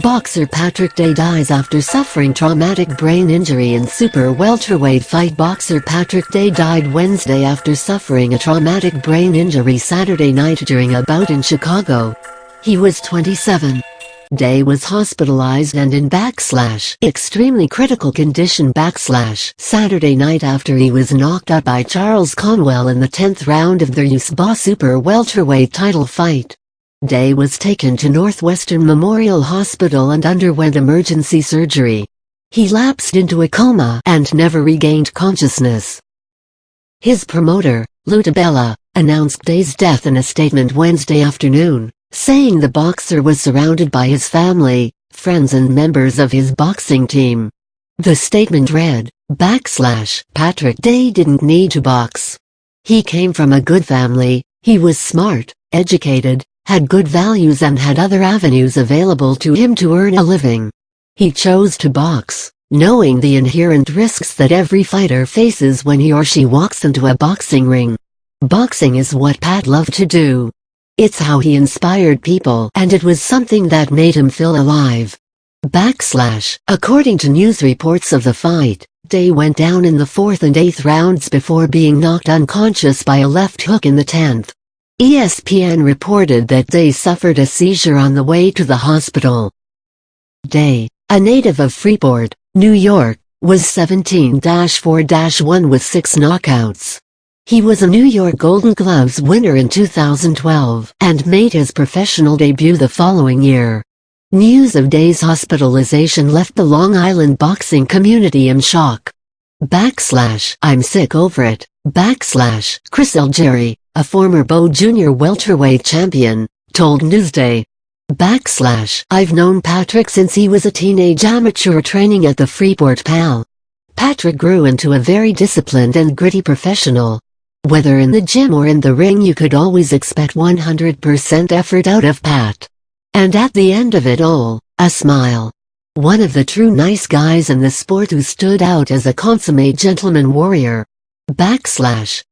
Boxer Patrick Day dies after suffering traumatic brain injury in super welterweight fight Boxer Patrick Day died Wednesday after suffering a traumatic brain injury Saturday night during a bout in Chicago. He was 27. Day was hospitalized and in backslash extremely critical condition backslash Saturday night after he was knocked out by Charles Conwell in the 10th round of the USBA Super Welterweight title fight. Day was taken to Northwestern Memorial Hospital and underwent emergency surgery. He lapsed into a coma and never regained consciousness. His promoter, Lou DiBella, announced Day's death in a statement Wednesday afternoon saying the boxer was surrounded by his family, friends and members of his boxing team. The statement read, backslash, Patrick Day didn't need to box. He came from a good family, he was smart, educated, had good values and had other avenues available to him to earn a living. He chose to box, knowing the inherent risks that every fighter faces when he or she walks into a boxing ring. Boxing is what Pat loved to do. It's how he inspired people and it was something that made him feel alive. Backslash, according to news reports of the fight, Day went down in the fourth and eighth rounds before being knocked unconscious by a left hook in the tenth. ESPN reported that Day suffered a seizure on the way to the hospital. Day, a native of Freeport, New York, was 17-4-1 with six knockouts. He was a New York Golden Gloves winner in 2012 and made his professional debut the following year. News of Day's hospitalization left the Long Island boxing community in shock. Backslash I'm sick over it. Backslash Chris Algieri, a former WBO Jr. welterweight champion, told Newsday. Backslash I've known Patrick since he was a teenage amateur training at the Freeport PAL. Patrick grew into a very disciplined and gritty professional. Whether in the gym or in the ring you could always expect 100% effort out of Pat. And at the end of it all, a smile. One of the true nice guys in the sport who stood out as a consummate gentleman warrior. Backslash,